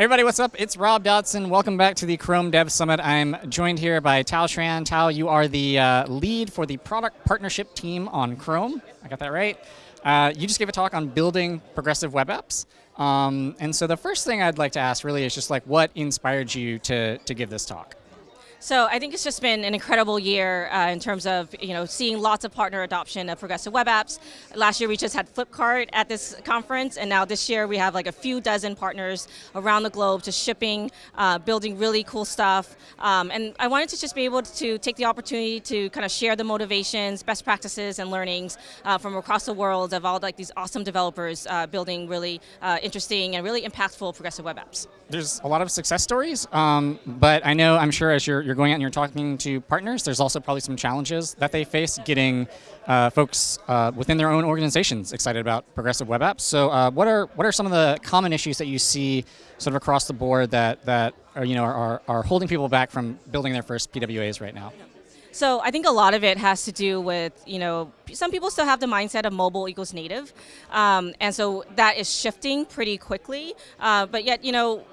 Everybody, what's up? It's Rob Dodson. Welcome back to the Chrome Dev Summit. I'm joined here by Thao Tran. Thao, you are the uh, lead for the product partnership team on Chrome. I got that right. Uh, you just gave a talk on building progressive web apps. Um, and so the first thing I'd like to ask really is just like what inspired you to, to give this talk? So I think it's just been an incredible year uh, in terms of you know seeing lots of partner adoption of progressive web apps. Last year we just had Flipkart at this conference, and now this year we have like a few dozen partners around the globe just shipping, uh, building really cool stuff. Um, and I wanted to just be able to take the opportunity to kind of share the motivations, best practices, and learnings uh, from across the world of all like these awesome developers uh, building really uh, interesting and really impactful progressive web apps. There's a lot of success stories, um, but I know I'm sure as you're you're going out and you're talking to partners, there's also probably some challenges that they face getting uh, folks uh, within their own organizations excited about progressive web apps. So uh, what are what are some of the common issues that you see sort of across the board that that are, you know are, are holding people back from building their first PWAs right now? So I think a lot of it has to do with, you know, some people still have the mindset of mobile equals native. Um, and so that is shifting pretty quickly. Uh, but yet, you know,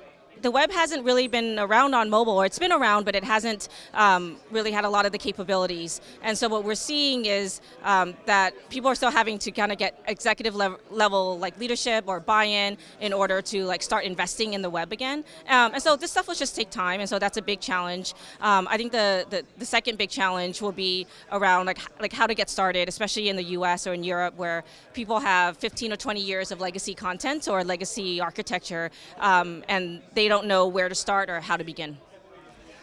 the web hasn't really been around on mobile, or it's been around, but it hasn't um, really had a lot of the capabilities. And so what we're seeing is um, that people are still having to kind of get executive level, level like leadership or buy-in in order to like start investing in the web again. Um, and so this stuff will just take time, and so that's a big challenge. Um, I think the, the, the second big challenge will be around like like how to get started, especially in the U.S. or in Europe, where people have 15 or 20 years of legacy content or legacy architecture, um, and they they don't know where to start or how to begin.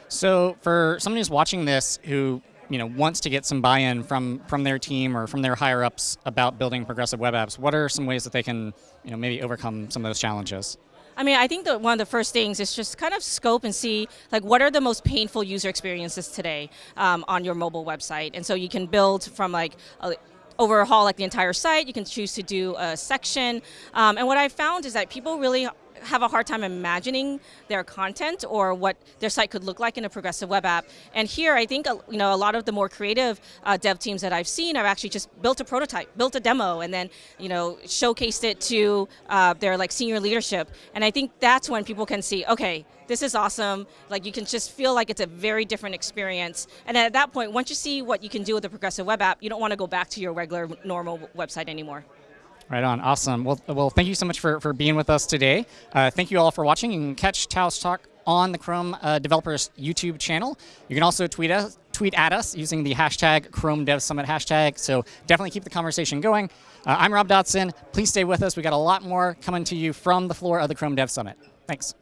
So for someone who's watching this who you know wants to get some buy-in from from their team or from their higher ups about building progressive web apps, what are some ways that they can you know maybe overcome some of those challenges? I mean, I think that one of the first things is just kind of scope and see like what are the most painful user experiences today um, on your mobile website, and so you can build from like a, overhaul like the entire site. You can choose to do a section, um, and what I found is that people really have a hard time imagining their content or what their site could look like in a progressive web app. And here, I think you know a lot of the more creative uh, dev teams that I've seen have actually just built a prototype, built a demo, and then you know showcased it to uh, their like senior leadership. And I think that's when people can see, okay, this is awesome. Like you can just feel like it's a very different experience. And at that point, once you see what you can do with a progressive web app, you don't want to go back to your regular normal website anymore. Right on, awesome. Well, well, thank you so much for, for being with us today. Uh, thank you all for watching. You can catch Thao's talk on the Chrome uh, Developers YouTube channel. You can also tweet us, tweet at us using the hashtag Chrome Dev Summit hashtag. So definitely keep the conversation going. Uh, I'm Rob Dodson. Please stay with us. We got a lot more coming to you from the floor of the Chrome Dev Summit. Thanks.